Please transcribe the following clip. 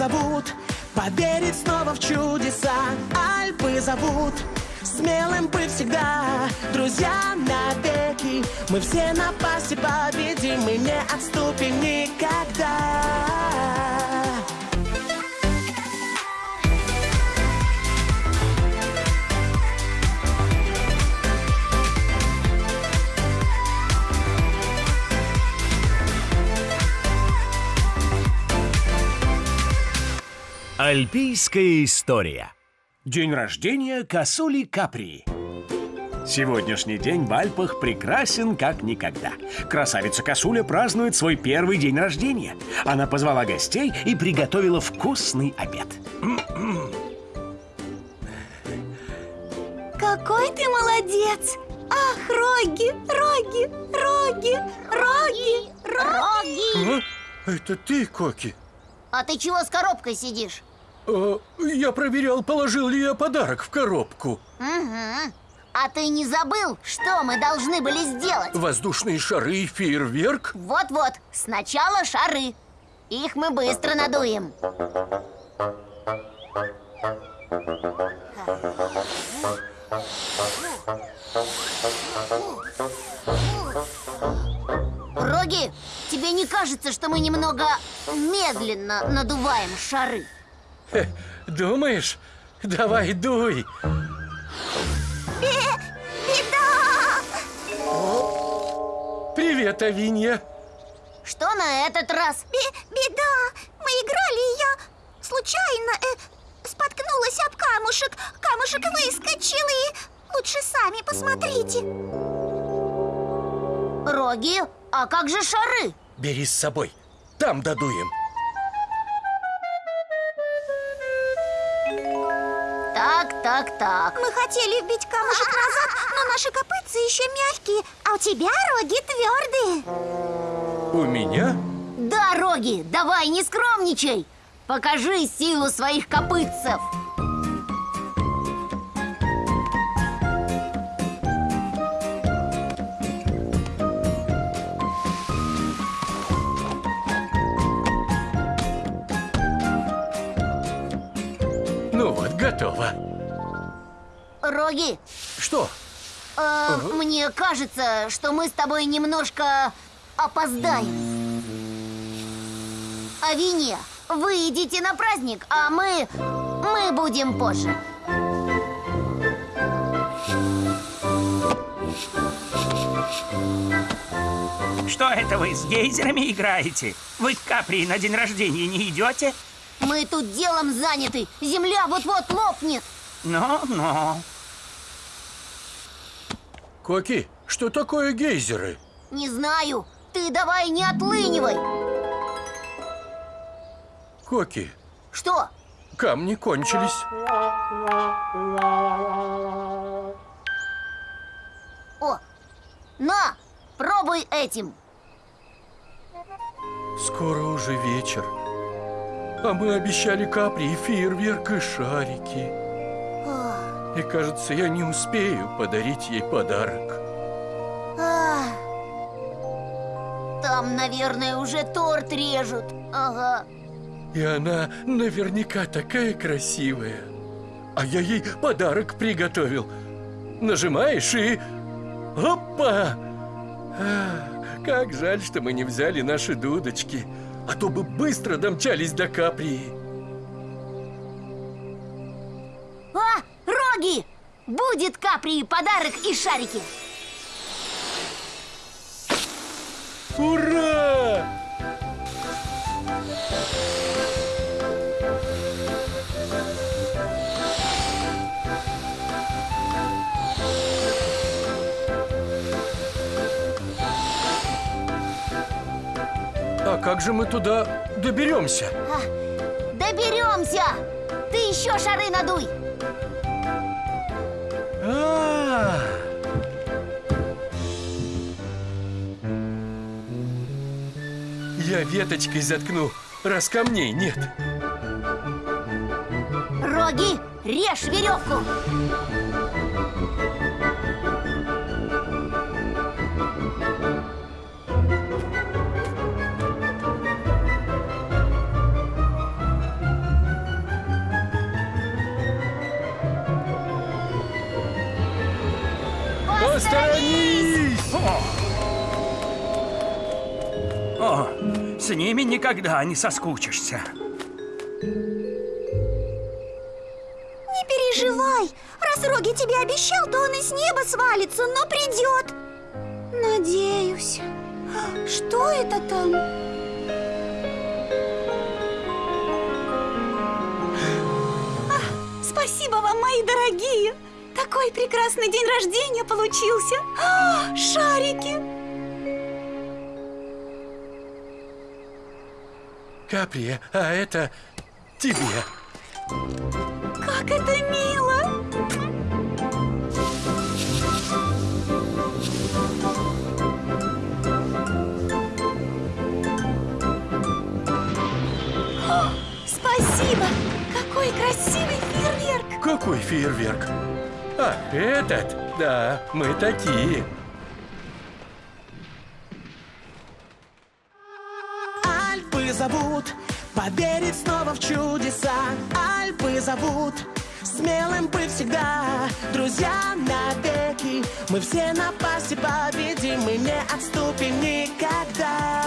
зовут Поверить снова в чудеса. Альпы зовут Смелым быть всегда. Друзья навеки Мы все напасти победим Мы не отступим никогда Альпийская история. День рождения косули Капри. Сегодняшний день в Альпах прекрасен как никогда. Красавица Косуля празднует свой первый день рождения. Она позвала гостей и приготовила вкусный обед. Какой ты молодец! Ах, роги, роги, роги, роги, роги! А? Это ты, Коки? А ты чего с коробкой сидишь? А, я проверял, положил ли я подарок в коробку. Угу. А ты не забыл, что мы должны были сделать? Воздушные шары и фейерверк? Вот-вот, сначала шары. Их мы быстро надуем. Роги, тебе не кажется, что мы немного медленно надуваем шары? Думаешь? Давай дуй. Беда! Привет, Авинья. Что на этот раз? Бе- беда! Мы играли, и я случайно э, споткнулась об камушек. Камушек выскочил, и лучше сами посмотрите. Роги, а как же шары? Бери с собой. Там додуем. Так, так. Мы хотели вбить камушек назад, но наши копытцы еще мягкие, а у тебя роги твердые. У меня? Да, Роги, давай, не скромничай. Покажи силу своих копытцев. Ну вот, готово. Роги, Что? э, мне кажется, что мы с тобой немножко опоздаем. Авиния, вы идите на праздник, а мы... мы будем позже. Что это вы с гейзерами играете? Вы к Капри на день рождения не идете? Мы тут делом заняты. Земля вот-вот лопнет. Ну-ну. Коки, что такое гейзеры? Не знаю. Ты давай не отлынивай. Коки, Что? камни кончились. О, на, пробуй этим. Скоро уже вечер. А мы обещали капри и фейерверк и шарики. И кажется, я не успею подарить ей подарок. А, Там, наверное, уже торт режут. Ага. И она наверняка такая красивая. А я ей подарок приготовил. Нажимаешь и... Опа! А, как жаль, что мы не взяли наши дудочки. А то бы быстро домчались до Каприи. Будет Капри подарок и шарики. Ура! А как же мы туда доберемся? А, доберемся! Ты еще шары надуй! А, Я веточкой заткну, раз камней нет. Роги, режь веревку! Посторонись! О! О, с ними никогда не соскучишься. Не переживай. Раз Роги тебе обещал, то он и с неба свалится, но придет. Надеюсь. Что это там? Спасибо вам, мои дорогие! Такой прекрасный день рождения получился! А, шарики! Капри, а это тебе. Как это мило! О, Спасибо! Какой красивый фейерверк! Какой фейерверк? А, этот? Да, мы такие. Альпы зовут Поверить снова в чудеса Альпы зовут Смелым быть всегда Друзья навеки Мы все напасти победим Мы не отступим никогда